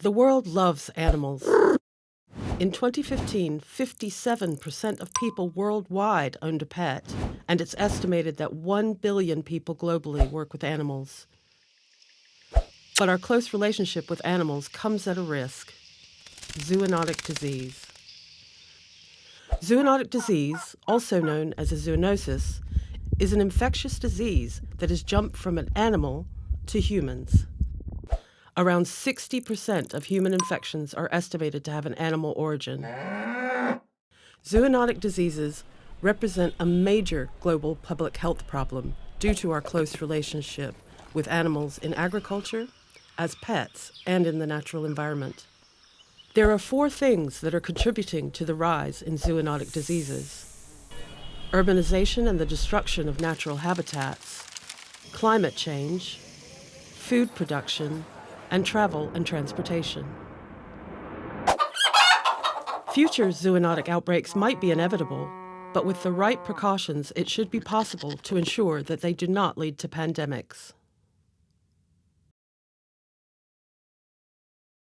The world loves animals. In 2015, 57% of people worldwide owned a pet, and it's estimated that 1 billion people globally work with animals. But our close relationship with animals comes at a risk zoonotic disease. Zoonotic disease, also known as a zoonosis, is an infectious disease that has jumped from an animal to humans. Around 60% of human infections are estimated to have an animal origin. Zoonotic diseases represent a major global public health problem due to our close relationship with animals in agriculture, as pets, and in the natural environment. There are four things that are contributing to the rise in zoonotic diseases urbanization and the destruction of natural habitats, climate change, food production, and travel and transportation. Future zoonotic outbreaks might be inevitable, but with the right precautions, it should be possible to ensure that they do not lead to pandemics.